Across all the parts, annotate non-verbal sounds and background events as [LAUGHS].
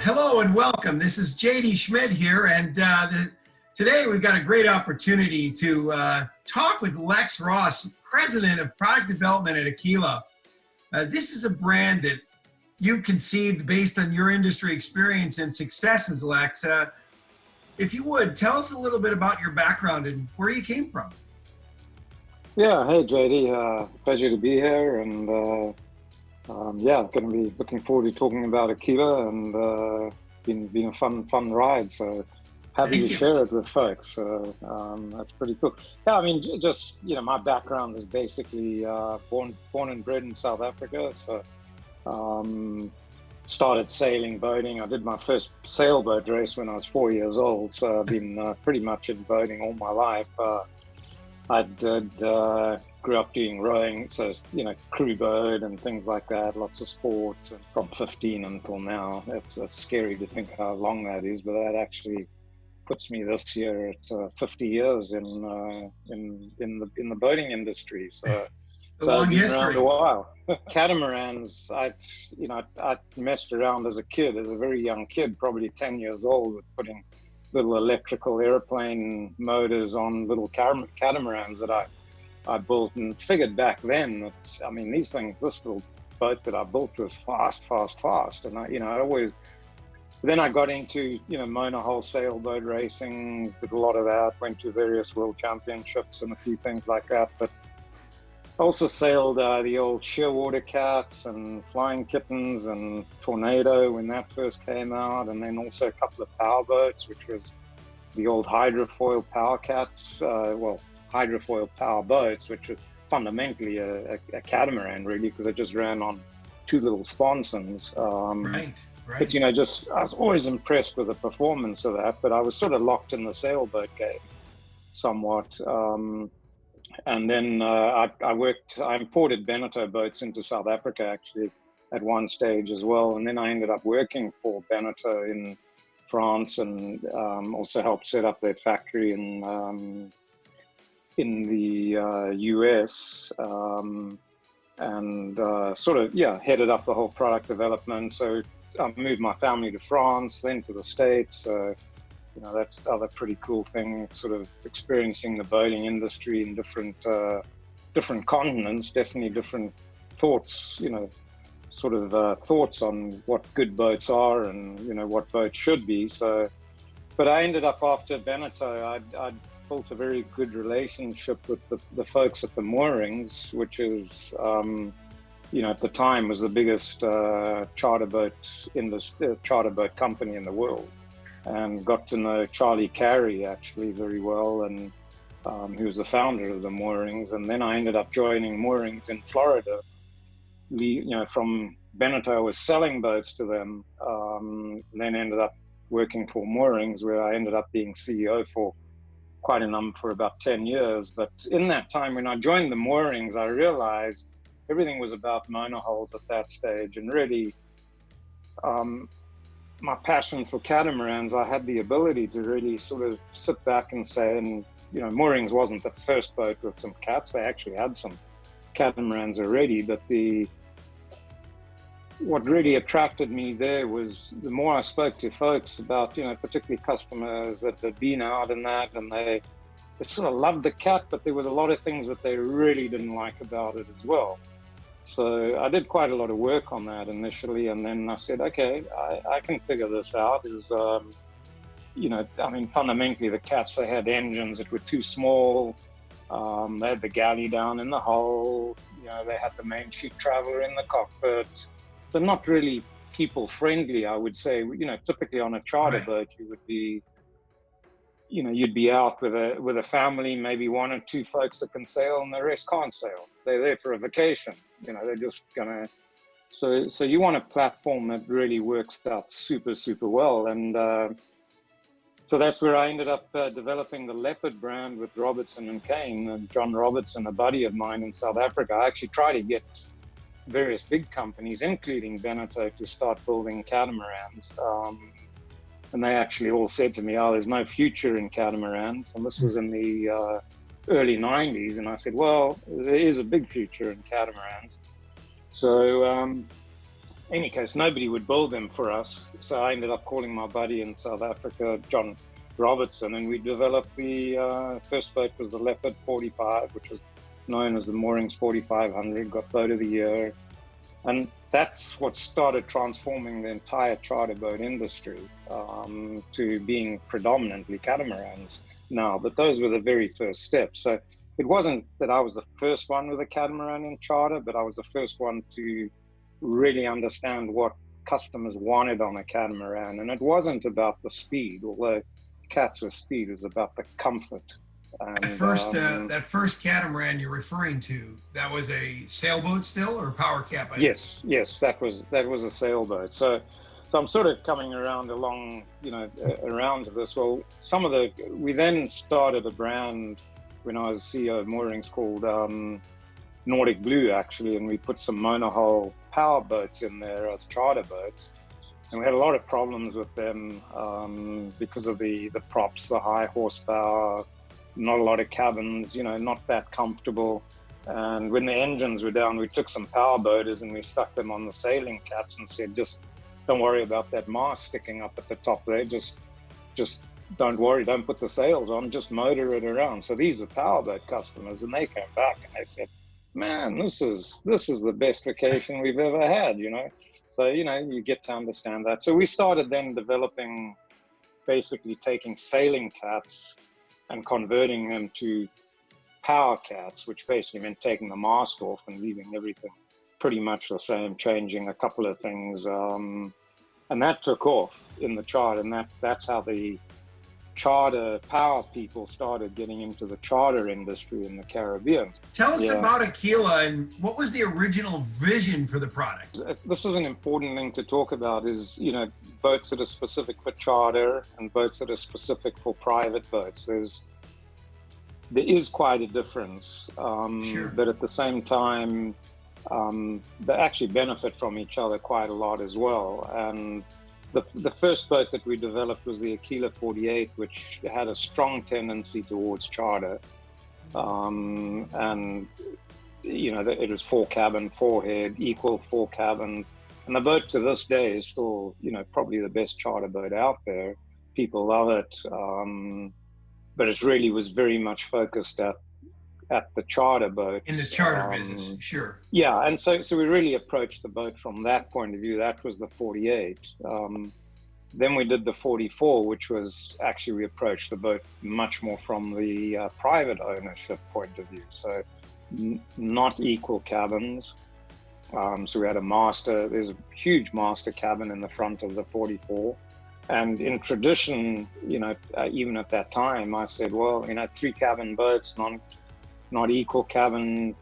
hello and welcome. This is JD Schmidt here, and uh, the, today we've got a great opportunity to uh, talk with Lex Raas, President of Product Development at Aquila. Uh, this is a brand that you've conceived based on your industry experience and successes, Lex. Uh, if you would, tell us a little bit about your background and where you came from. Yeah, hey JD, uh, pleasure to be here, and uh, um, yeah, going to be looking forward to talking about Aquila and uh, been been a fun fun ride. So happy Thank to you. share it with folks. So um, that's pretty cool. Yeah, I mean, just you know, my background is basically uh, born born and bred in South Africa. So um, started sailing boating. I did my first sailboat race when I was four years old. So I've [LAUGHS] been uh, pretty much in boating all my life. Uh, I did uh, grew up doing rowing, so you know, crew boat and things like that. Lots of sports, and from 15 until now. It's, it's scary to think how long that is, but that actually puts me this year at uh, 50 years in uh, in in the in the boating industry. So. [LAUGHS] A so long history. Around a while. [LAUGHS] Catamarans, I, you know, I, I messed around as a kid, as a very young kid, probably 10 years old, with putting little electrical airplane motors on little catamarans that I I built and figured back then that, I mean, these things, this little boat that I built was fast, fast, fast. And I, you know, I always, then I got into, you know, monohull sailboat racing, did a lot of that, went to various world championships and a few things like that. But also sailed uh, the old Shearwater Cats and Flying Kittens and Tornado when that first came out. And then also a couple of power boats, which was the old hydrofoil power cats. Uh, well, hydrofoil power boats, which was fundamentally a, a, a catamaran, really, because it just ran on two little sponsons. Um, right, right. But you know, just I was always impressed with the performance of that. But I was sort of locked in the sailboat game somewhat. Um, and then uh, I, I, worked. I imported Beneteau boats into South Africa actually at one stage as well, and then I ended up working for Beneteau in France and um, also helped set up their factory in um, in the uh, US um, and uh, sort of, yeah, headed up the whole product development. So I moved my family to France, then to the States. Uh, you know, that's the other pretty cool thing, sort of experiencing the boating industry in different, uh, different continents, definitely different thoughts, you know, sort of uh, thoughts on what good boats are and, you know, what boats should be. So, but I ended up after Beneteau, I'd, I'd built a very good relationship with the, the folks at the moorings, which is, um, you know, at the time was the biggest uh, charter boat in the uh, charter boat company in the world, and got to know Charlie Cary actually very well, and um, he was the founder of the moorings. And then I ended up joining moorings in Florida. You know, from Beneteau, I was selling boats to them. Um, then ended up working for moorings, where I ended up being CEO for quite a number for about 10 years. But in that time, when I joined the moorings, I realized everything was about monohulls at that stage. And really, um, my passion for catamarans, I had the ability to really sort of sit back and say, and you know, moorings wasn't the first boat with some cats. They actually had some catamarans already, but the what really attracted me there was the more I spoke to folks about, you know, particularly customers that had been out and that, and they, they sort of loved the cat, but there was a lot of things that they really didn't like about it as well. So I did quite a lot of work on that initially, and then I said, okay, I, I can figure this out. Is um, you know, I mean, fundamentally, the cats they had engines that were too small. Um, they had the galley down in the hull. You know, they had the main sheet traveler in the cockpit they're not really people friendly. I would say, you know, typically on a charter right. boat, you would be, you know, you'd be out with a with a family, maybe one or two folks that can sail, and the rest can't sail. They're there for a vacation. You know, they're just gonna. So, so you want a platform that really works out super, super well, and uh, so that's where I ended up uh, developing the Leopard brand with Robertson and Caine. And John Robertson, a buddy of mine in South Africa, I actually tried to get various big companies, including Beneteau, to start building catamarans. Um, and they actually all said to me, "Oh, there's no future in catamarans." And this was in the uh, early '90s, and I said, "Well, there is a big future in catamarans." So, um, any case, nobody would build them for us. So I ended up calling my buddy in South Africa, John Robertson, and we developed the uh, first boat was the Leopard 45, which was known as the Moorings 4500, got boat of the year. And that's what started transforming the entire charter boat industry um, to being predominantly catamarans now. But those were the very first steps. So it wasn't that I was the first one with a catamaran in charter, but I was the first one to really understand what customers wanted on a catamaran. And it wasn't about the speed, although cats with speed, was about the comfort. And, that first, uh, um, uh, that first catamaran you're referring to, that was a sailboat still or power cat? yes, yes, that was that was a sailboat. So, so I'm sort of coming around along, you know, around to this. Well, some of the we then started a brand when I was CEO of Moorings called um, Nordic Blue actually, and we put some monohull power boats in there as charter boats. And we had a lot of problems with them um, because of the, the props, the high horsepower, not a lot of cabins, you know, not that comfortable. And when the engines were down, we took some power boaters and we stuck them on the sailing cats and said, just don't worry about that mast sticking up at the top there. Just, just don't worry, don't put the sails on, just motor it around. So these are powerboat customers, and they came back and they said, "Man, this is this is the best vacation we've ever had," you know. So you know, you get to understand that. So we started then developing, basically taking sailing cats and converting them to power cats, which basically meant taking the mast off and leaving everything pretty much the same, changing a couple of things. Um, and that took off in the chart, and that that's how the charter power people started getting into the charter industry in the Caribbean. Tell us yeah. about Aquila and what was the original vision for the product? This is an important thing to talk about is, you know, boats that are specific for charter and boats that are specific for private boats. There's there is quite a difference, um, sure. but at the same time, um, they actually benefit from each other quite a lot as well. And the, the first boat that we developed was the Aquila 48, which had a strong tendency towards charter. Um, and, you know, it was four cabin, four head, equal four cabins. And the boat to this day is still, you know, probably the best charter boat out there. People love it. Um, but it really was very much focused at at the charter boat. In the charter um, business, sure. Yeah, and so so we really approached the boat from that point of view. That was the 48. Um, then we did the 44, which was actually we approached the boat much more from the uh, private ownership point of view. So not equal cabins. Um, so we had a master. There's a huge master cabin in the front of the 44. And in tradition, you know, uh, even at that time, I said, well, you know, three cabin boats, non not equal cabin,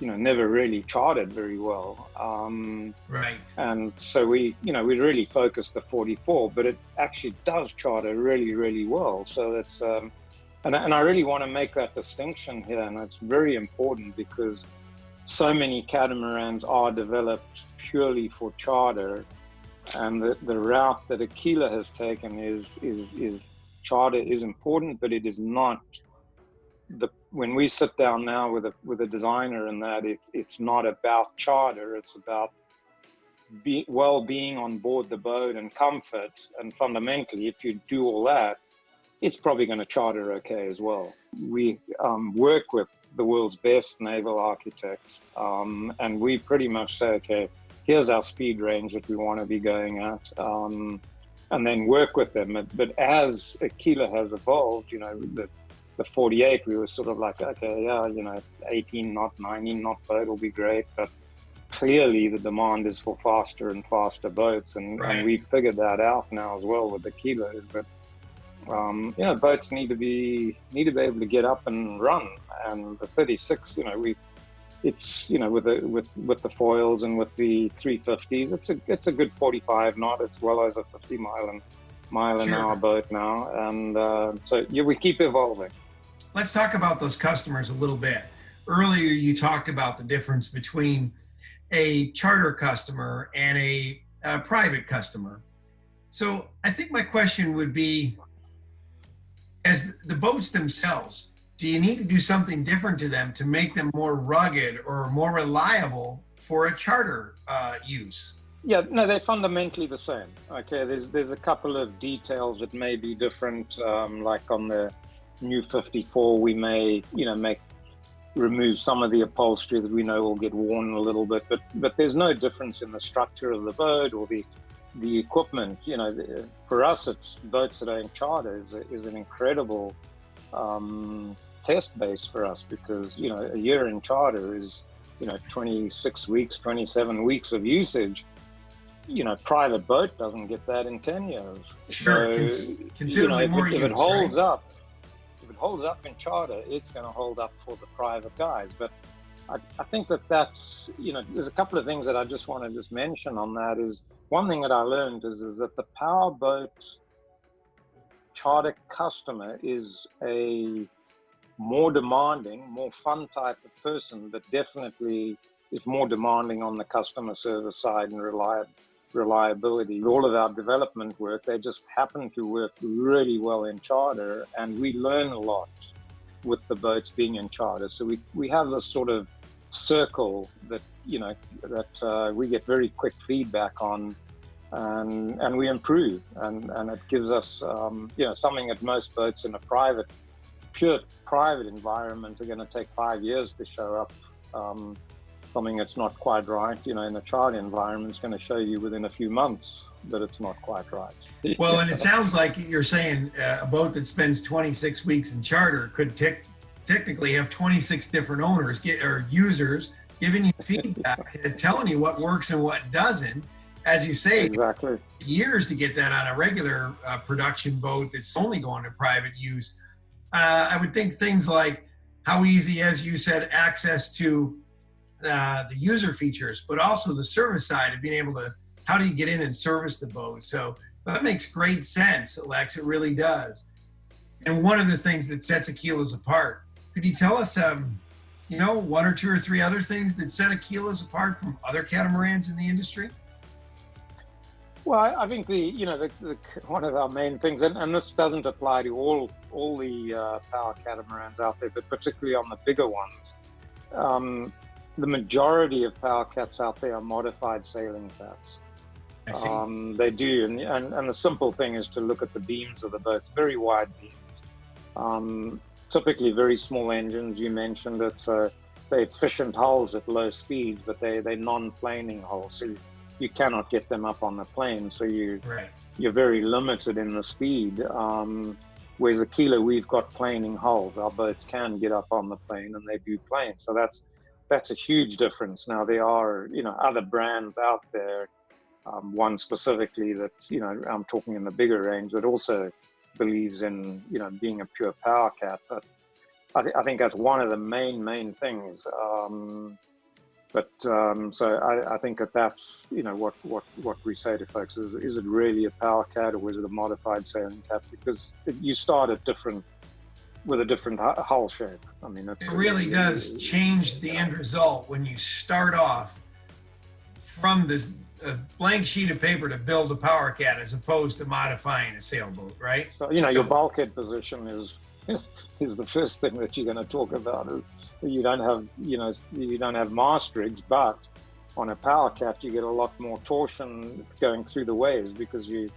you know, never really charted very well. Um, right. And so we, you know, we really focused the 44, but it actually does charter really, really well. So that's, um, and, and I really want to make that distinction here, and it's very important because so many catamarans are developed purely for charter, and the, the route that Aquila has taken is is is charter is important, but it is not the when we sit down now with a with a designer and that it's it's not about charter it's about be, well being on board the boat and comfort. And fundamentally if you do all that it's probably going to charter okay as well. We um, work with the world's best naval architects um, and we pretty much say okay here's our speed range that we want to be going at um, and then work with them. But as Aquila has evolved you know the the 48, we were sort of like, okay, yeah, you know, 18 knot, 19 knot boat will be great, but clearly the demand is for faster and faster boats, and, right. and we figured that out now as well with the kilos. But um, yeah, boats need to be need to be able to get up and run, and the 36, you know, we it's you know with the with with the foils and with the 350s, it's a it's a good 45 knot. It's well over 50 mile and mile an hour boat now, and uh, so yeah, we keep evolving let's talk about those customers a little bit. Earlier, you talked about the difference between a charter customer and a, a private customer. So I think my question would be, as the boats themselves, do you need to do something different to them to make them more rugged or more reliable for a charter uh, use? Yeah, no, they're fundamentally the same. Okay, there's there's a couple of details that may be different. Um, like on the new 54, we may you know make remove some of the upholstery that we know will get worn a little bit, but but there's no difference in the structure of the boat or the the equipment. You know, for us, it's boats that are in charter is, a, is an incredible um, test base for us because you know a year in charter is you know 26 weeks, 27 weeks of usage you know, private boat doesn't get that in 10 years. Sure, so, considerably you know, more if, if it holds right? up, if holds up in charter, it's going to hold up for the private guys. But I, I, think that that's, you know, there's a couple of things that I just want to just mention on that is one thing that I learned is, is that the powerboat charter customer is a more demanding, more fun type of person, but definitely is more demanding on the customer service side and reliable reliability. All of our development work, they just happen to work really well in charter, and we learn a lot with the boats being in charter. So we, we have this sort of circle that you know that uh, we get very quick feedback on, and and we improve, and and it gives us um, you know something that most boats in a private, pure private environment are going to take five years to show up. Um, something that's not quite right, you know, in a child environment is going to show you within a few months that it's not quite right. [LAUGHS] Well, and it sounds like you're saying uh, a boat that spends 26 weeks in charter could te technically have 26 different owners get, or users giving you feedback [LAUGHS] and telling you what works and what doesn't. As you say, exactly years to get that on a regular uh, production boat that's only going to private use. Uh, I would think things like how easy, as you said, access to uh, the user features, but also the service side of being able to, how do you get in and service the boat? So that makes great sense, Lex, it really does. And one of the things that sets Aquila's apart, could you tell us, um, you know, one or two or three other things that set Aquila's apart from other catamarans in the industry? Well, I think the you know the, the, one of our main things, and, and this doesn't apply to all all the uh, power catamarans out there, but particularly on the bigger ones. Um, the majority of power cats out there are modified sailing cats. Um, they do, and, and, and the simple thing is to look at the beams of the boats, very wide beams. Um, typically very small engines, you mentioned it, so they're efficient hulls at low speeds, but they, they're non-planing hulls, so you, you, cannot get them up on the plane, so you, right. you're very limited in the speed. Um, whereas Aquila, we've got planing hulls. Our boats can get up on the plane and they do plane, so that's that's a huge difference. Now there are you know other brands out there, um, one specifically that you know I'm talking in the bigger range that also believes in you know being a pure power cat. But I, th I think that's one of the main main things. Um, but um, so I, I, think that that's you know what what what we say to folks is is it really a power cat or is it a modified sailing cat? Because you start at different with a different hull shape. I mean, it really does change the end result when you start off from the a blank sheet of paper to build a power cat as opposed to modifying a sailboat, right? So you know your bulkhead position is [LAUGHS] is the first thing that you're going to talk about. You don't have you know you don't have mast rigs, but on a power cat you get a lot more torsion going through the waves because you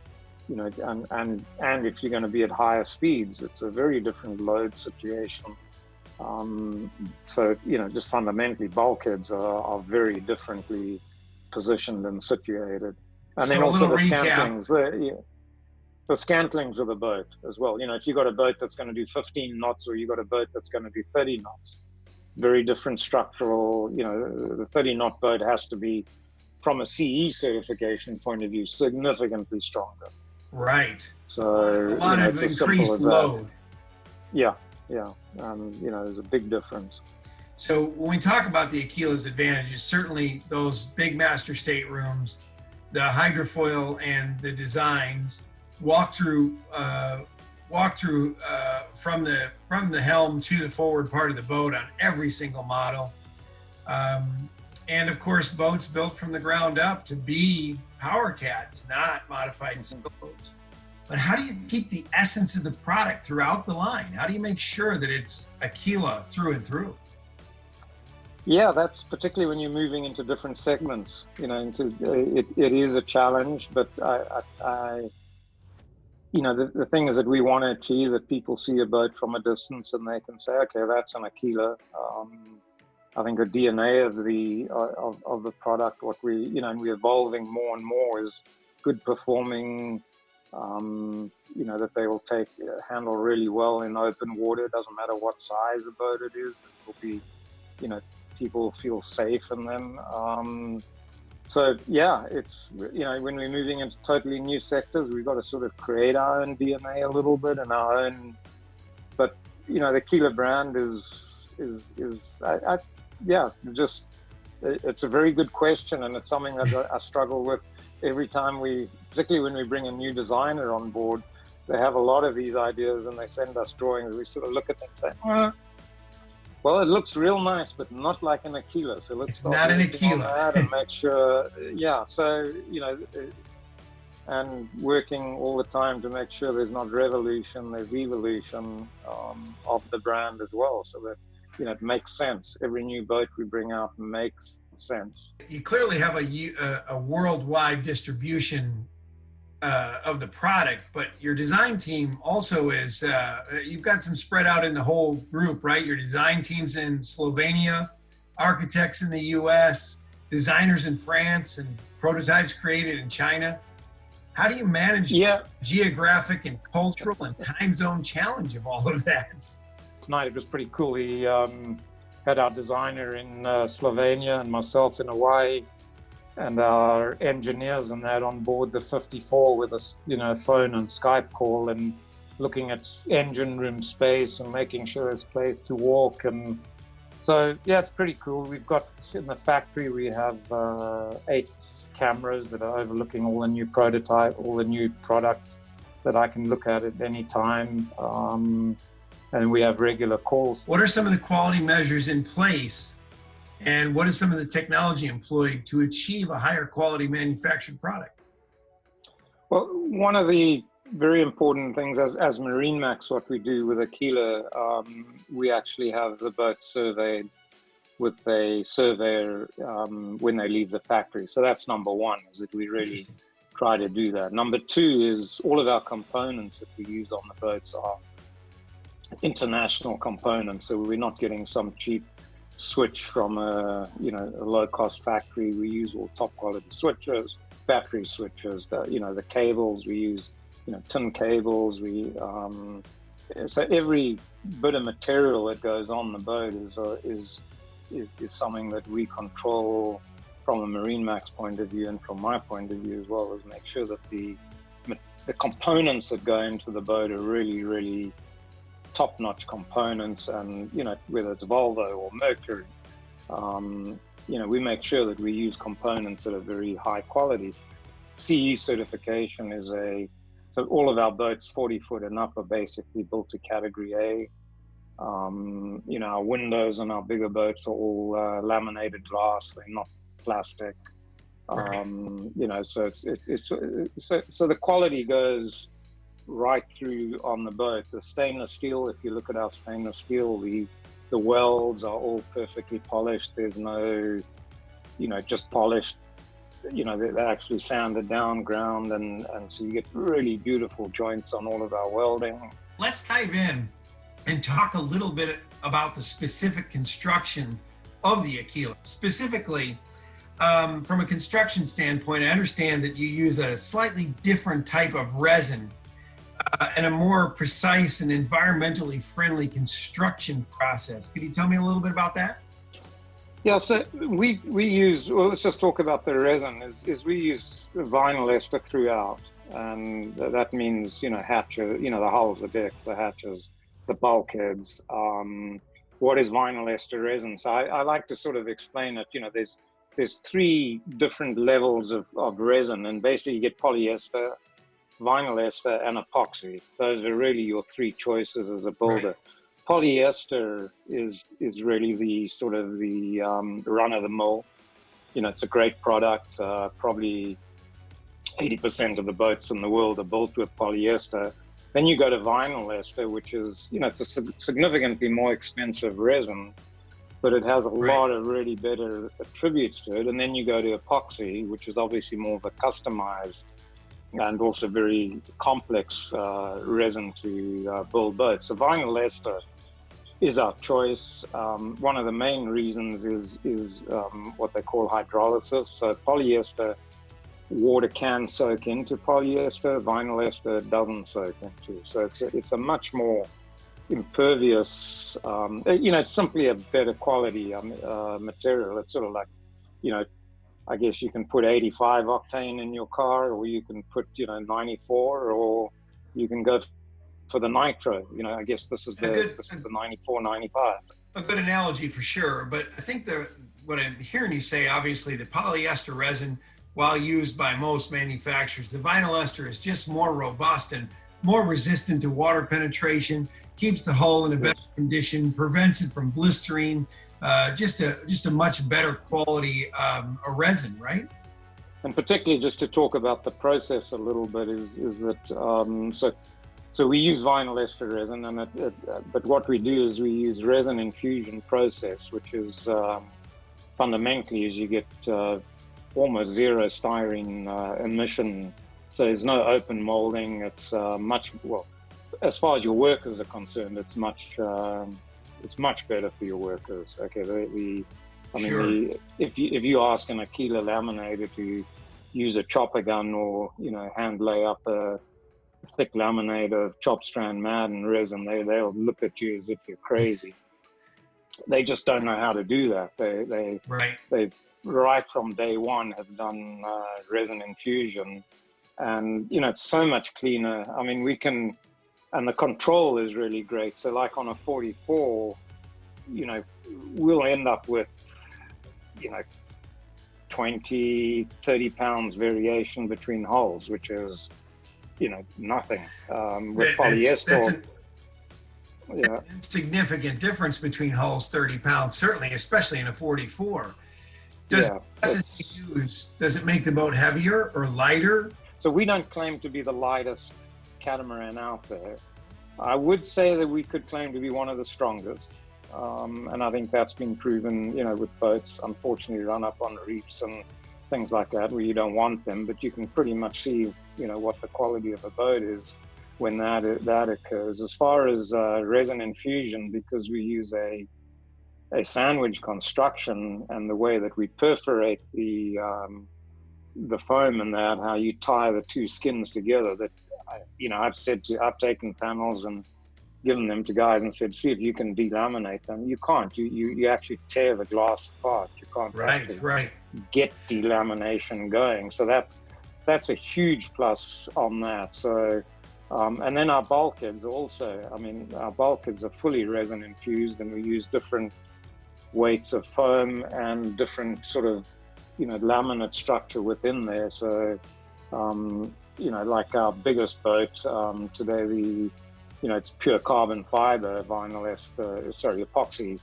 you know, and, and, and if you're going to be at higher speeds, it's a very different load situation. Um, so, you know, just fundamentally, bulkheads are, are very differently positioned and situated. And so then also the recap. scantlings, the, yeah, the scantlings of the boat as well. You know, if you've got a boat that's going to do 15 knots or you've got a boat that's going to do 30 knots, very different structural, you know, the 30 knot boat has to be, from a CE certification point of view, significantly stronger. Right. So a lot you know, of increased load. Yeah, yeah. Um, you know, there's a big difference. So when we talk about the Aquila's advantages, certainly those big master staterooms, the hydrofoil and the designs, walk through, uh, walk through uh, from the from the helm to the forward part of the boat on every single model. Um, and of course, boats built from the ground up to be power cats, not modified sailboats. But how do you keep the essence of the product throughout the line? How do you make sure that it's Aquila through and through? Yeah, that's particularly when you're moving into different segments. You know, into it, it is a challenge, but I, I, I you know, the, the thing is that we want to achieve that people see a boat from a distance and they can say, okay, that's an Aquila. Um, I think the DNA of the uh, of, of the product, what we you know, and we're evolving more and more is good performing. Um, you know that they will take uh, handle really well in open water. It doesn't matter what size the boat it is. It will be, you know, people feel safe in them. Um, so yeah, it's you know when we're moving into totally new sectors, we've got to sort of create our own DNA a little bit and our own. But you know the Aquila brand is is is I, I yeah just it's a very good question and it's something that I struggle with every time we, particularly when we bring a new designer on board. They have a lot of these ideas and they send us drawings. We sort of look at them and say, oh, well, it looks real nice, but not like an Aquila. So let's it's not an Aquila. and make [LAUGHS] sure, yeah. So you know, and working all the time to make sure there's not revolution, there's evolution um, of the brand as well, so that you know it makes sense. Every new boat we bring out makes sense. You clearly have a a worldwide distribution uh, of the product, but your design team also is, uh, you've got some spread out in the whole group, right? Your design team's in Slovenia, architects in the US, designers in France, and prototypes created in China. How do you manage yeah. geographic and cultural and time zone challenge of all of that? Tonight it was pretty cool. He um, had our designer in uh, Slovenia and myself in Hawaii and our engineers and that on board the 54 with a you know phone and Skype call and looking at engine room space and making sure there's place to walk and so yeah it's pretty cool we've got in the factory we have uh, eight cameras that are overlooking all the new prototype all the new product that I can look at at any time um, and we have regular calls what are some of the quality measures in place and what is some of the technology employed to achieve a higher quality manufactured product? Well, one of the very important things as, as MarineMax, what we do with Aquila, um, we actually have the boat surveyed with a surveyor um, when they leave the factory. So that's number one, is that we really try to do that. Number two is all of our components that we use on the boats are international components. So we're not getting some cheap switch from a you know a low cost factory. We use all top quality switches, battery switches. The, you know the cables we use, you know tin cables. We um, so every bit of material that goes on the boat is uh, is, is is something that we control from a MarineMax point of view and from my point of view as well. Is make sure that the the components that go into the boat are really really top-notch components and you know whether it's Volvo or Mercury um, you know we make sure that we use components that are very high quality. CE certification is a so all of our boats 40 foot and up are basically built to category A. Um, you know our windows on our bigger boats are all uh, laminated glass they're not plastic. Um, you know so it's it, it's so, so the quality goes right through on the boat. The stainless steel, if you look at our stainless steel, the the welds are all perfectly polished. There's no, you know, just polished. You know, they're actually sanded down, ground, and and so you get really beautiful joints on all of our welding. Let's dive in and talk a little bit about the specific construction of the Aquila. Specifically, um, from a construction standpoint, I understand that you use a slightly different type of resin uh, and a more precise and environmentally friendly construction process. Could you tell me a little bit about that? Yeah, so we we use well. Let's just talk about the resin. Is, is we use vinyl ester throughout, and that means you know hatches, you know the hulls, the decks, the hatches, the bulkheads. Um, what is vinyl ester resin? So I, I like to sort of explain it. You know, there's there's three different levels of, of resin, and basically you get polyester, vinyl ester and epoxy. Those are really your three choices as a builder. Right. Polyester is is really the sort of the um, run of the mill. You know, it's a great product. Uh, probably 80% of the boats in the world are built with polyester. Then you go to vinyl ester, which is, you know, it's a significantly more expensive resin. but it has a Right. lot of really better attributes to it. And then you go to epoxy, which is obviously more of a customized and also very complex uh, resin to uh, build boats. So vinyl ester is our choice. Um, one of the main reasons is is um, what they call hydrolysis. So polyester water can soak into polyester, vinyl ester doesn't soak into. So it's a, it's a much more impervious, um, you know, it's simply a better quality um, uh, material. It's sort of like, you know, I guess you can put 85 octane in your car, or you can put, you know, 94, or you can go for the nitro. You know, I guess this is the good- this is the 94, 95. a good analogy for sure. But I think that what I'm hearing you say, obviously, the polyester resin, while used by most manufacturers, the vinyl ester is just more robust and more resistant to water penetration, keeps the hull in a better condition, prevents it from blistering. Uh, just a just a much better quality um, a resin, right? and particularly just to talk about the process a little bit is is that um, so so we use vinyl ester resin and it, it, but what we do is we use resin infusion process which is um, fundamentally is you get uh, almost zero styrene uh, emission so there's no open molding it's uh, much well as far as your workers are concerned it's much um, it's much better for your workers okay the, the I mean, Sure. the, if you if you ask an Aquila laminator to use a chopper gun or you know hand lay up a thick laminate of chop strand mat and resin, they they'll look at you as if you're crazy. They just don't know how to do that. They they Right. they right from day one have done uh, resin infusion, and you know it's so much cleaner. I mean, we can, and the control is really great. So like on a 44, you know, we'll end up with, you know, 20, 30 pounds variation between holes, which is, you know, nothing. Um, with That- that's- that's polyester, yeah. significant difference between hulls, 30 pounds, certainly, especially in a 44. Does yeah, use, does it make the boat heavier or lighter? So we don't claim to be the lightest catamaran out there. I would say that we could claim to be one of the strongest. Um, and I think that's been proven, you know, with boats, unfortunately, run up on reefs and things like that where you don't want them, but you can pretty much see, you know, what the quality of a boat is when that that occurs. As far as uh, resin infusion, because we use a a sandwich construction and the way that we perforate the um, the foam and that, how you tie the two skins together. That I- you know, I've said to, I've taken panels and given them to guys and said, see if you can delaminate them. You can't. You you, you actually tear the glass apart. You can't Right, right. get delamination going. So that that's a huge plus on that. So. Um, and then our bulkheads also. I mean, our bulkheads are fully resin infused, and we use different weights of foam and different sort of, you know, laminate structure within there. So, um, you know, like our biggest boat um, today, the, you know, it's pure carbon fiber vinyl ester, sorry, epoxy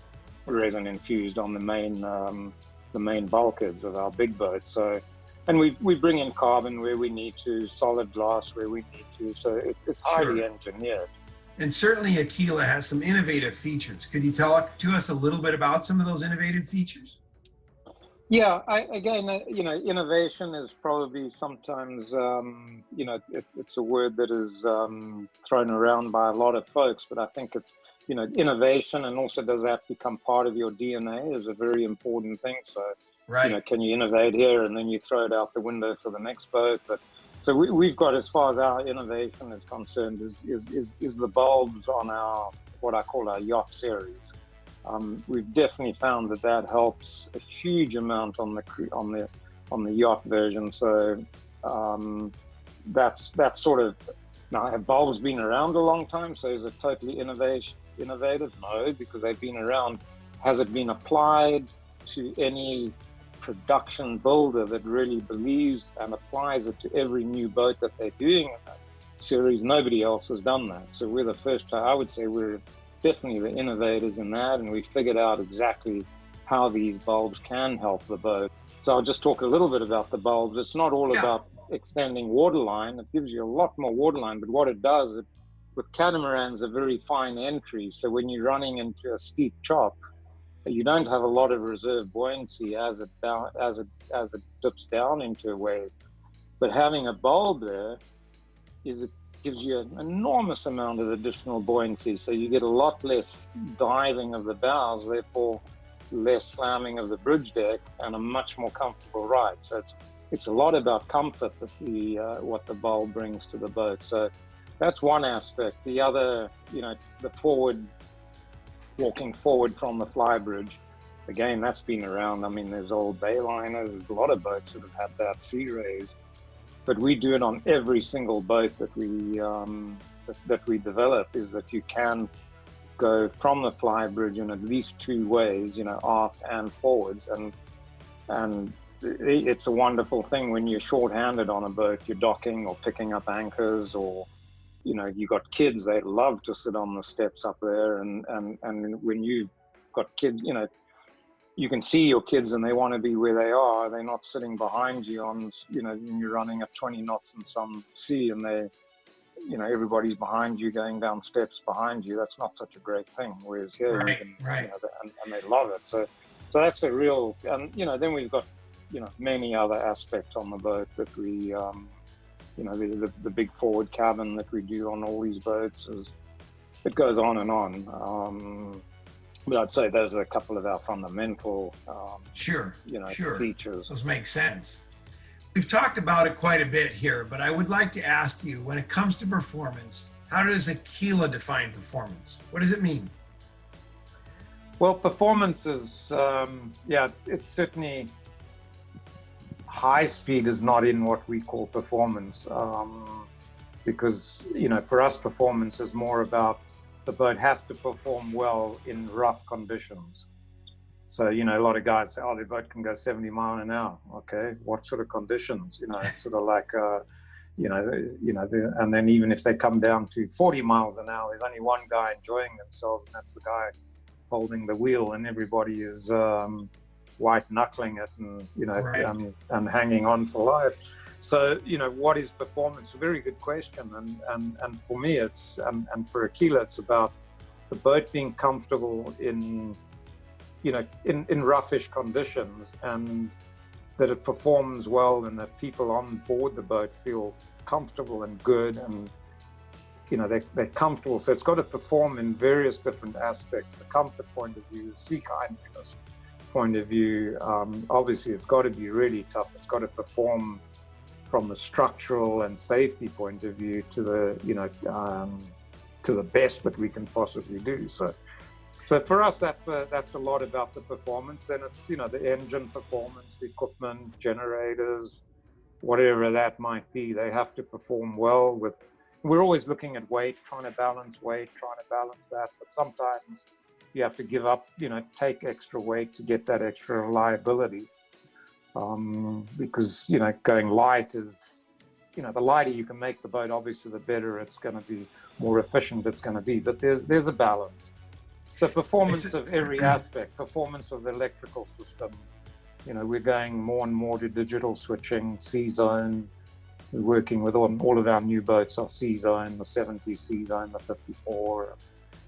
resin infused on the main, um, the main bulkheads of our big boat. So, and we, we bring in carbon where we need to, solid glass where we need to. So it, it's highly Sure. engineered. And certainly Aquila has some innovative features. Could you tell to us a little bit about some of those innovative features? Yeah, I, again, uh, you know, innovation is probably sometimes, um, you know, it, it's a word that is um, thrown around by a lot of folks, but I think it's, you know, innovation and also does that become part of your DNA is a very important thing. So, Right. you know, can you innovate here and then you throw it out the window for the next boat? But so we, we've got, as far as our innovation is concerned, is, is, is, is the bulbs on our, what I call our yacht series. Um, we've definitely found that that helps a huge amount on the on the on the yacht version. So um, that's that's sort of now have bulbs been around a long time? So is it totally innovation innovative? No, because they've been around. Has it been applied to any production builder that really believes and applies it to every new boat that they're doing series? Nobody else has done that. So we're the first. I would say we're definitely the innovators in that, and we figured out exactly how these bulbs can help the boat. So I'll just talk a little bit about the bulbs. It's not all Yeah. about extending waterline. It gives you a lot more waterline, but what it does, it, with catamarans, a very fine entry. So when you're running into a steep chop, you don't have a lot of reserve buoyancy as it down, as it as it dips down into a wave. But having a bulb there is it gives you an enormous amount of additional buoyancy. So you get a lot less diving of the bows, therefore less slamming of the bridge deck, and a much more comfortable ride. So it's it's a lot about comfort that the uh, what the bulb brings to the boat. So that's one aspect. The other, you know, the forward walking forward from the flybridge. Again, that's been around. I mean, there's old Bayliners, there's a lot of boats that have had that Sea Rays, but we do it on every single boat that we um, that, we develop. Is that you can go from the flybridge in at least two ways, you know, aft and forwards, and and it's a wonderful thing when you're short-handed on a boat, you're docking or picking up anchors or you know, you got kids, they love to sit on the steps up there. And, and, and when you've got kids, you know, you can see your kids and they want to be where they are. They're not sitting behind you on, you know, when you're running at 20 knots in some sea and they, you know, everybody's behind you going down steps behind you. That's not such a great thing. Whereas here, right, can, right. You know, and, and they love it. So, so that's a real, and, you know, then we've got, you know, many other aspects on the boat that we, um, you know, the, the, the, big forward cabin that we do on all these boats is, it goes on and on. Um, but I'd say those are a couple of our fundamental, um, sure, you know, sure. features. Those make sense. We've talked about it quite a bit here, but I would like to ask you, when it comes to performance, how does Aquila define performance? What does it mean? Well, performance is, um, yeah, it's certainly high speed is not in what we call performance um, because you know for us performance is more about the boat has to perform well in rough conditions so you know a lot of guys say oh the boat can go 70 mile an hour okay what sort of conditions you know it's sort of like uh, you know you know the, and then even if they come down to 40 miles an hour there's only one guy enjoying themselves and that's the guy holding the wheel and everybody is um, white knuckling it and you know right. um, and hanging on for life. So you know what is performance? A very good question, and and and for me it's and and for Aquila it's about the boat being comfortable in you know in in roughish conditions and that it performs well and that people on board the boat feel comfortable and good and you know, they're, they're comfortable. So it's got to perform in various different aspects. The comfort point of view, the sea kindness point of view, um, obviously it's got to be really tough. It's got to perform from a structural and safety point of view to the, you know, um, to the best that we can possibly do. So, so for us, that's a, that's a lot about the performance. Then it's, you know, the engine performance, the equipment, generators, whatever that might be. They have to perform well with, we're always looking at weight, trying to balance weight, trying to balance that. But sometimes you have to give up, you know, take extra weight to get that extra reliability. Um, because, you know, going light is, you know, the lighter you can make the boat, obviously, the better it's going to be, more efficient it's going to be. But there's there's a balance. So performance of every [CLEARS THROAT] aspect, performance of the electrical system. You know, we're going more and more to digital switching, C-zone. We're working with all, all of our new boats are C-zone, the 70 C-zone, the 54,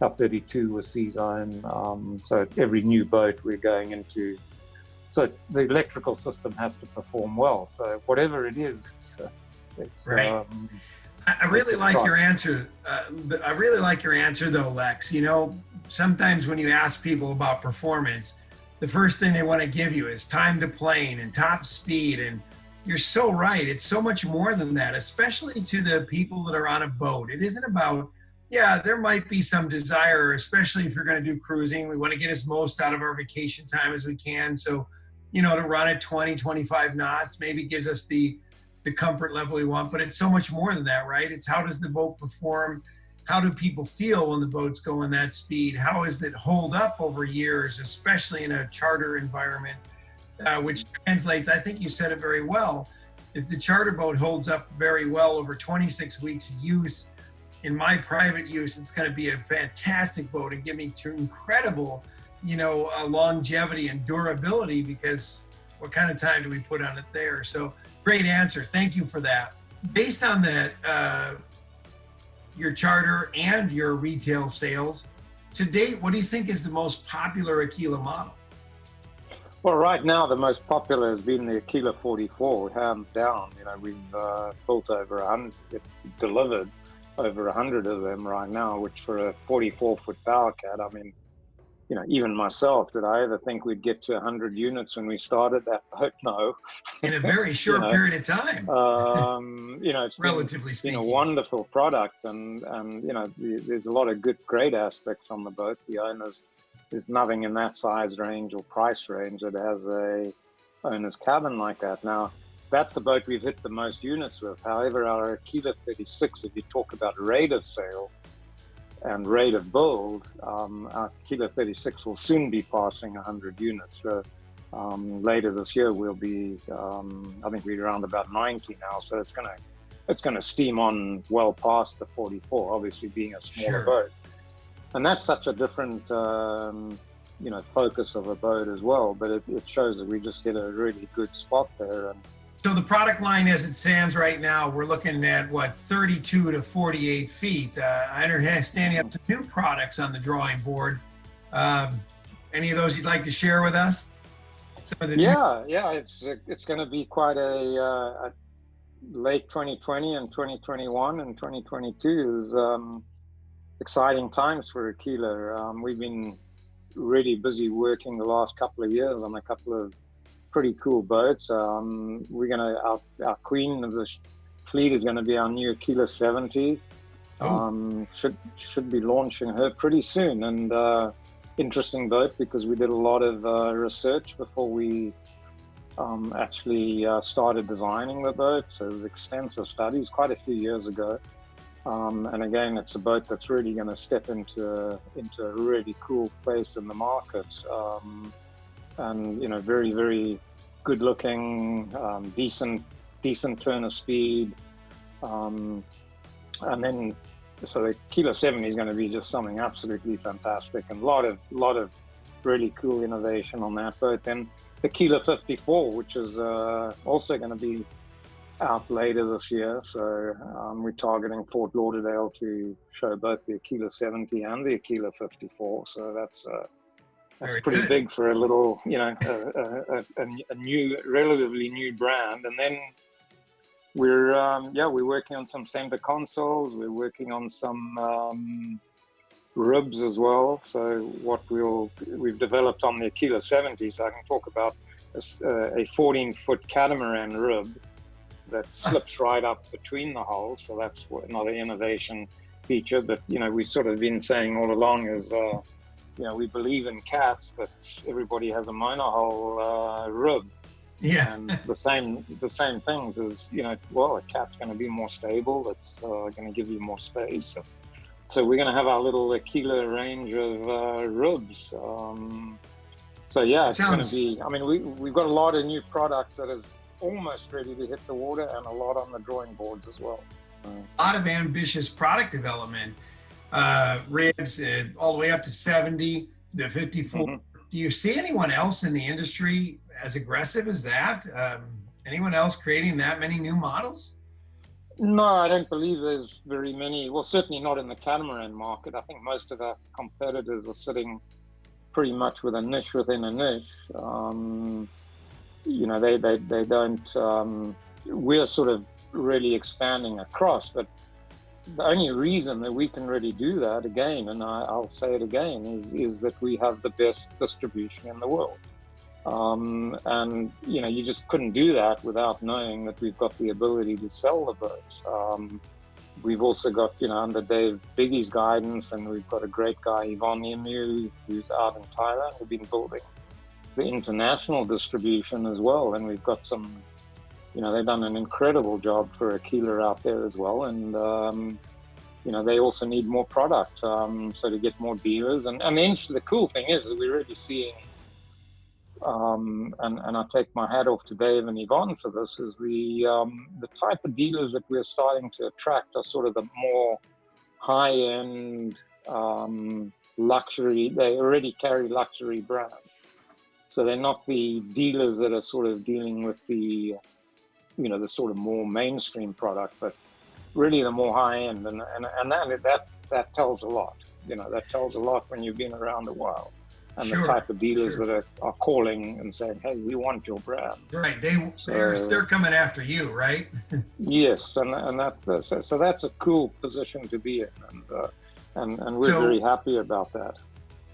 our 32 was C-zone. Um, so every new boat we're going into, so the electrical system has to perform well. So whatever it is, it's, uh, it's right. Um, I really like your answer. Uh, I really like your answer though, Lex. You know, sometimes when you ask people about performance, the first thing they want to give you is time to plane and top speed. And you're so right. It's so much more than that, especially to the people that are on a boat. It isn't about yeah, there might be some desire, especially if you're going to do cruising. We want to get as most out of our vacation time as we can. So, you know, to run at 20, 25 knots maybe gives us the the comfort level we want. But it's so much more than that, right? It's how does the boat perform? How do people feel when the boat's going that speed? How does it hold up over years, especially in a charter environment, uh, which translates, I think you said it very well. If the charter boat holds up very well over 26 weeks of use, in my private use, it's going to be a fantastic boat and give me incredible, you know, uh, longevity and durability because what kind of time do we put on it there? So great answer. Thank you for that. Based on that, uh, your charter and your retail sales, to date, what do you think is the most popular Aquila model? Well, right now the most popular has been the Aquila 44, hands down. You know, we've uh, built over a hundred, delivered over a hundred of them right now, which for a 44 foot power cat, I mean, you know, even myself, did I ever think we'd get to 100 units when we started that [LAUGHS] boat? No. In a very [LAUGHS] short you know, period of time. Um, you know, it's relatively been, speaking, been a wonderful product, and and you know, there's a lot of good, great aspects on the boat. The owners, there's nothing in that size range or price range that has a owner's cabin like that. Now, that's the boat we've hit the most units with. However, our Aquila 36, if you talk about rate of sale and rate of build, um, our Aquila 36 will soon be passing 100 units. So, um, later this year, we'll be, um, I think we're around about 90 now. So it's going to it's going to steam on well past the 44, obviously being a smaller sure. boat. And that's such a different, um, you know, focus of a boat as well. But it, it shows that we just hit a really good spot there. And so the product line as it stands right now, we're looking at what 32 to 48 feet. Uh, I understand standing up to new products on the drawing board. Um, any of those you'd like to share with us? yeah, yeah, it's it's going to be quite a, uh, a, late 2020 and 2021 and 2022 is um, exciting times for Aquila. Um, we've been really busy working the last couple of years on a couple of pretty cool boats. Um, we're gonna our, our queen of the fleet is going to be our new Aquila 70. Oh. Um, should should be launching her pretty soon, and uh, interesting boat because we did a lot of uh, research before we um, actually uh, started designing the boat. So it was extensive studies quite a few years ago. Um, and again, it's a boat that's really going to step into a, into a really cool place in the market. Um, and you know, very very good looking, um, decent decent turn of speed, um, and then so the Aquila 70 is going to be just something absolutely fantastic, and a lot of lot of really cool innovation on that boat. Then the Aquila 54, which is uh, also going to be out later this year. So um, we're targeting Fort Lauderdale to show both the Aquila 70 and the Aquila 54. So that's uh, that's Very pretty good. big for a little, you know, a, a, a, new, relatively new brand. And then we're, um, yeah, we're working on some center consoles. We're working on some um, ribs as well. So what we'll, we've developed on the Aquila 70, so I can talk about a, a 14 foot catamaran rib that [LAUGHS] slips right up between the hulls. So that's another innovation feature. But, you know, we've sort of been saying all along is, uh, you know, we believe in cats but everybody has a monohull uh, rib. Yeah. And the same, the same things is, you know, well, a cat's going to be more stable. It's uh, going to give you more space. So, so we're going to have our little Aquila range of uh, ribs. Um, so yeah, it's going to be. I mean, we we've got a lot of new product that is almost ready to hit the water, and a lot on the drawing boards as well. A lot of ambitious product development uh, ribs uh, all the way up to 70, the 54. Mm -hmm. Do you see anyone else in the industry as aggressive as that? Um, anyone else creating that many new models? No, I don't believe there's very many. Well, certainly not in the catamaran market. I think most of our competitors are sitting pretty much with a niche within a niche. Um, you know, they they, they don't. Um, we're sort of really expanding across, but the only reason that we can really do that again, and I, will say it again, is is that we have the best distribution in the world. Um, and you know, you just couldn't do that without knowing that we've got the ability to sell the boats. Um, we've also got, you know, under Dave Biggie's guidance, and we've got a great guy, Yvonne Emu, who's out in Thailand. who've been building the international distribution as well, and we've got some you know, they've done an incredible job for Aquila out there as well. And, um, you know, they also need more product. Um, so to get more dealers. And, and the, the cool thing is that we're really seeing, um, and, and I take my hat off to Dave and Yvonne for this, is the, um, the type of dealers that we're starting to attract are sort of the more high end um, luxury, they already carry luxury brands. So they're not the dealers that are sort of dealing with the you know the sort of more mainstream product, but really the more high end, and and, and that that that tells a lot. you know, that tells a lot when you've been around a while and Sure, the type of dealers sure. that are, are calling and saying, "Hey, we want your brand." Right. They they're they're coming after you, right? [LAUGHS] Yes, and and that so, so that's a cool position to be in, and uh, and and we're So- very happy about that.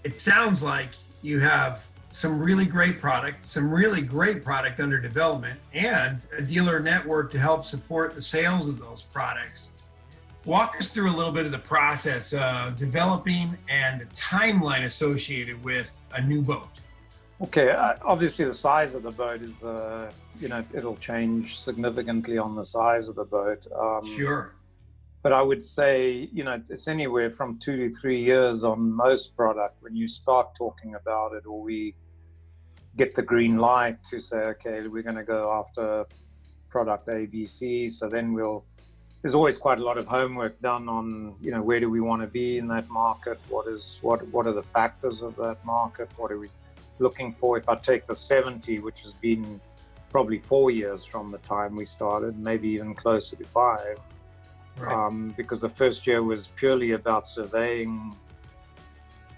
It sounds like you have some really great product, some really great product under development, and a dealer network to help support the sales of those products. Walk us through a little bit of the process of developing and the timeline associated with a new boat. Okay, uh, obviously the size of the boat is, uh, you know, it'll change significantly on the size of the boat. Um, Sure. But I would say, you know, it's anywhere from two to three years on most product when you start talking about it, or we get the green light to say, okay, we're going to go after product ABC. So then we'll. There's always quite a lot of homework done on, you know, where do we want to be in that market? What is what? What are the factors of that market? What are we looking for? If I take the 70, which has been probably four years from the time we started, maybe even closer to five Right. um, because the first year was purely about surveying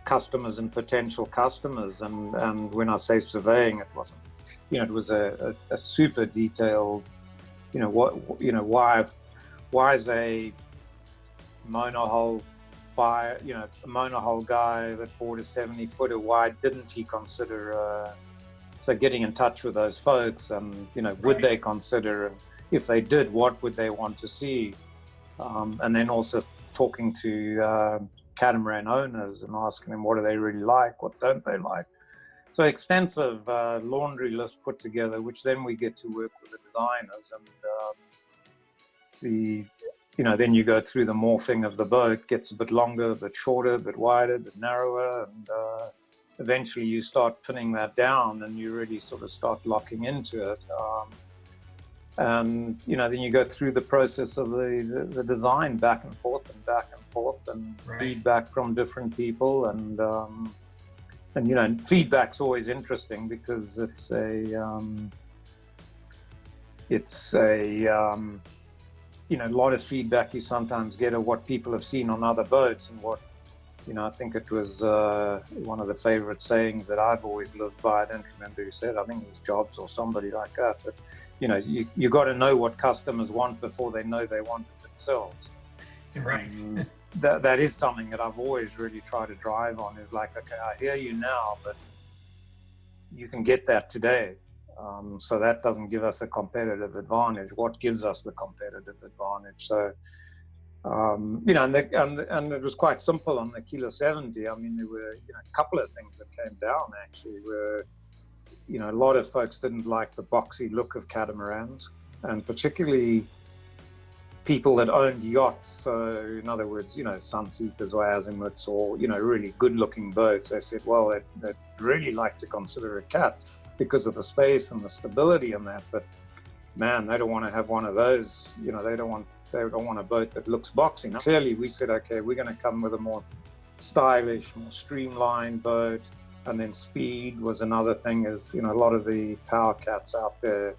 customers and potential customers. And, and when I say surveying, it wasn't, you know, it was a, a, a super detailed, you know, what, you know, why, why is a monohull buy, you know, a monohull guy that bought a 70 footer, why didn't he consider, uh, so getting in touch with those folks and, you know, would they consider, and if they did, what would they want to see? um, and then also talking to uh, catamaran owners and asking them what do they really like, what don't they like. So extensive uh, laundry list put together, which then we get to work with the designers and um, the, you know, then you go through the morphing of the boat, gets a bit longer, a bit shorter, a bit wider, a bit narrower, and uh, eventually you start pinning that down and you really sort of start locking into it. Um, and you know then you go through the process of the, the, the design back and forth and back forth and Right. feedback from different people and um, and you know feedback's always interesting because it's a um, it's a um, you know a lot of feedback you sometimes get of what people have seen on other boats and what you know I think it was uh, one of the favorite sayings that I've always lived by. I don't remember who said. I think it was Jobs or somebody like that. But you know, you you got to know what customers want before they know they want it themselves. Right. That that is something that I've always really tried to drive on. Is like, okay, I hear you now, but you can get that today. Um, so that doesn't give us a competitive advantage. What gives us the competitive advantage? So, um, you know, and, the, and, and it was quite simple on the Aquila 70. I mean, there were you know, a couple of things that came down actually. Were you know, a lot of folks didn't like the boxy look of catamarans, and particularly people that owned yachts. So, in other words, you know, Sunseekers or Azimuts or, you know, really good looking boats. They said, well, they'd, they'd really like to consider a cat because of the space and the stability in that. But man, they don't want to have one of those. You know, they don't want they don't want a boat that looks boxy. Now, clearly, we said, okay, we're going to come with a more stylish, more streamlined boat. And then speed was another thing. Is you know a lot of the power cats out there,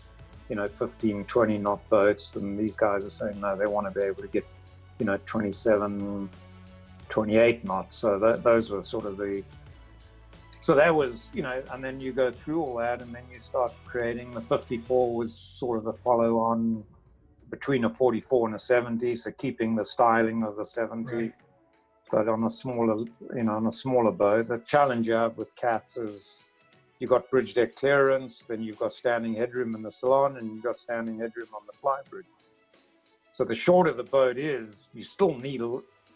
you know, 15, 20 knot boats, and these guys are saying no, they want to be able to get, you know, 27, 28 knots. So that, those were sort of the so that was, you know, and then you go through all that, and then you start creating. The 54 was sort of a follow on between a 44 and a 70, so keeping the styling of the 70, Right. but on a smaller, you know, on a smaller boat. The challenge you have with cats is you've got bridge deck clearance, then you've got standing headroom in the salon, and you've got standing headroom on the fly bridge. So the shorter the boat is, you still need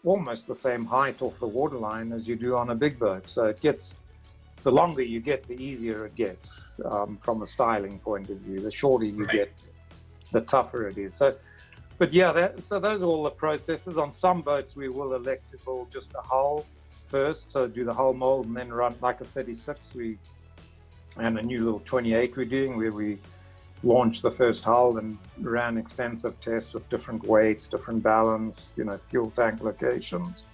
almost the same height off the waterline as you do on a big boat. So it gets the longer you get, the easier it gets um, from a styling point of view. The shorter you Right. get, the tougher it is. So, but yeah, that, so those are all the processes. On some boats, we will elect to build just a hull first, so do the hull mold and then run like a 36. We and a new little 28 we're doing where we launched the first hull and ran extensive tests with different weights, different balance, you know, fuel tank locations.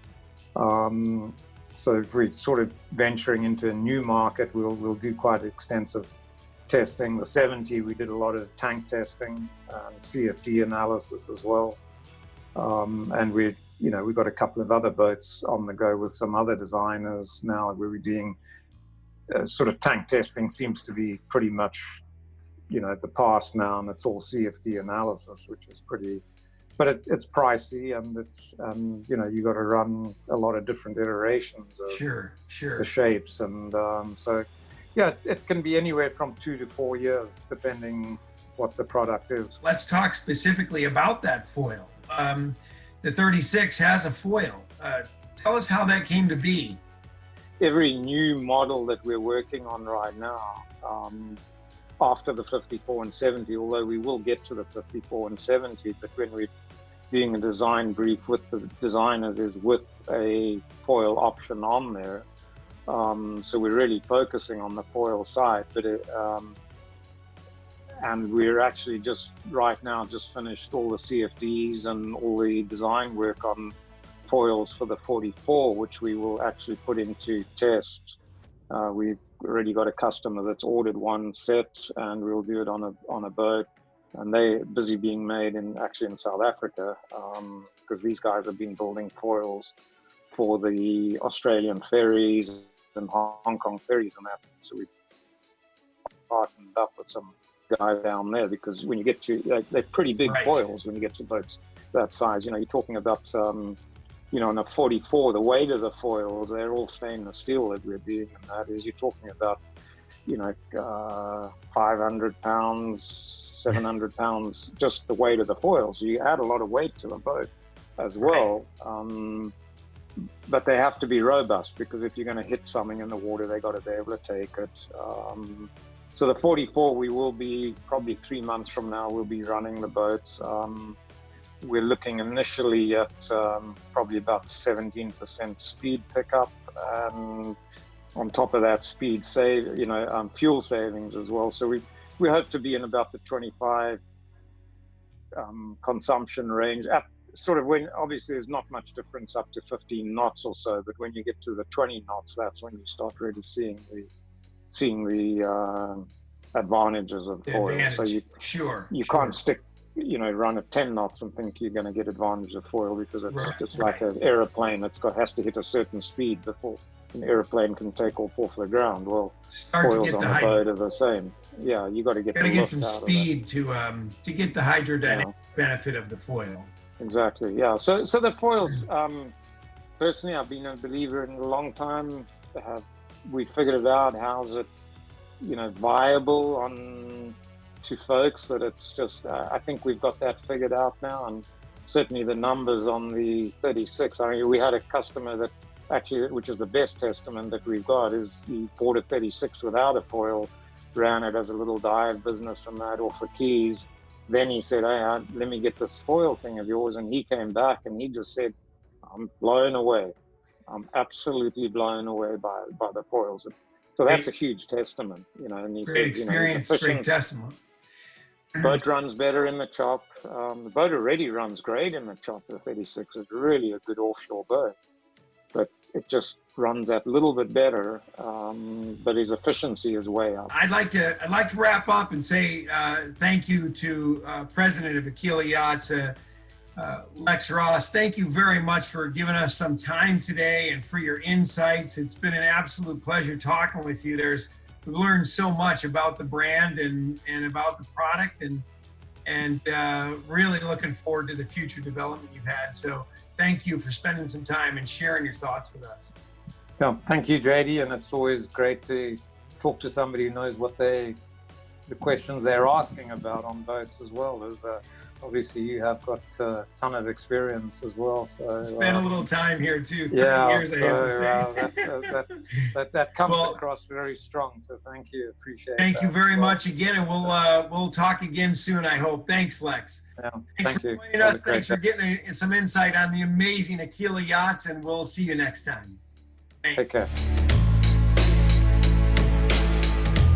Um, so if we're sort of venturing into a new market, we'll we'll do quite extensive testing. The 70, we did a lot of tank testing CFD analysis as well. Um, and we're you know, we've got a couple of other boats on the go with some other designers now where we're doing uh, sort of tank testing seems to be pretty much, you know, the past now and it's all CFD analysis, which is pretty, but it, it's pricey and it's, um, you know, you got to run a lot of different iterations of Sure, sure. the shapes. And um, so, yeah, it can be anywhere from two to four years, depending what the product is. Let's talk specifically about that foil. Um, the 36 has a foil. Uh, tell us how that came to be. Every new model that we're working on right now, um, after the 54 and 70, although we will get to the 54 and 70, but when we're doing a design brief with the designers is with a foil option on there. Um, so we're really focusing on the foil side, but it, um, and we're actually just right now just finished all the CFDs and all the design work on foils for the 44, which we will actually put into test. Uh, we've already got a customer that's ordered one set, and we'll do it on a on a boat. And they're busy being made in actually in South Africa because um, these guys have been building foils for the Australian ferries and Hong Kong ferries and that. So we partnered up with some guy down there because when you get to like, they're pretty big right. foils when you get to boats that size. You know, you're talking about um, you know, in a 44, the weight of the foils, they're all stainless steel that we're doing, and that is you're talking about, you know, uh, 500 pounds, 700 pounds, just the weight of the foils. You add a lot of weight to the boat as well. Um, but they have to be robust because if you're going to hit something in the water, they got to be able to take it. Um, so the 44, we will be probably three months from now, we'll be running the boats. Um, we're looking initially at um, probably about 17% speed pickup, and on top of that, speed save, you know, um, fuel savings as well. So we we hope to be in about the 25 um, consumption range at sort of when obviously there's not much difference up to 15 knots or so, but when you get to the 20 knots, that's when you start really seeing the seeing the uh, advantages of foil. Advantage. So you sure you sure. can't stick you know run at 10 knots and think you're going to get advantage of foil because it's, Right, it's like an aeroplane that's got has to hit a certain speed before an aeroplane can take off off the ground. Well, Start to foils get on the the boat are the same. Yeah, you got to get gotta the get some out of it. speed to um to get the hydrodynamic Yeah. benefit of the foil. Exactly. Yeah. So, so the foils. Um, personally, I've been a believer in a long time. Have we figured it out? How's it, you know, viable on to folks that it's just? Uh, I think we've got that figured out now, and certainly the numbers on the 36. I mean, we had a customer that actually, which is the best testament that we've got, is he bought a 36 without a foil, ran it as a little dive business and that off the keys then he said, "Hey, let me get this foil thing of yours." And he came back and he just said, "I'm blown away. I'm absolutely blown away by by the foils." So that's a huge testament, you know. And he Great says, you know, experience, great testament. Boat runs better in the chop. Um, the boat already runs great in the chop. The 36 is really a good offshore boat, but it just runs that little bit better. Um, but his efficiency is way up. I'd like to I'd like to wrap up and say uh, thank you to uh, President of Aquila Yachts, uh, Lex Raas. Thank you very much for giving us some time today and for your insights. It's been an absolute pleasure talking with you. There's we've learned so much about the brand and and about the product and and uh, really looking forward to the future development you've had. So thank you for spending some time and sharing your thoughts with us. Yeah, thank you, JD, and it's always great to talk to somebody who knows what they, the questions they're asking about on boats as well. As uh, obviously you have got a ton of experience as well. So Spent uh, a little time here too. yeah, years, I have to so say. uh, that, uh, that, that that comes Well- across very strong. So thank you, appreciate. Thank you very well. much again, and we'll uh, we'll talk again soon. I hope. Thanks, Lex. Yeah, Thanks thank for you. joining us. Thanks for getting uh, some insight on the amazing Aquila yachts, and we'll see you next time. Thanks. Take care.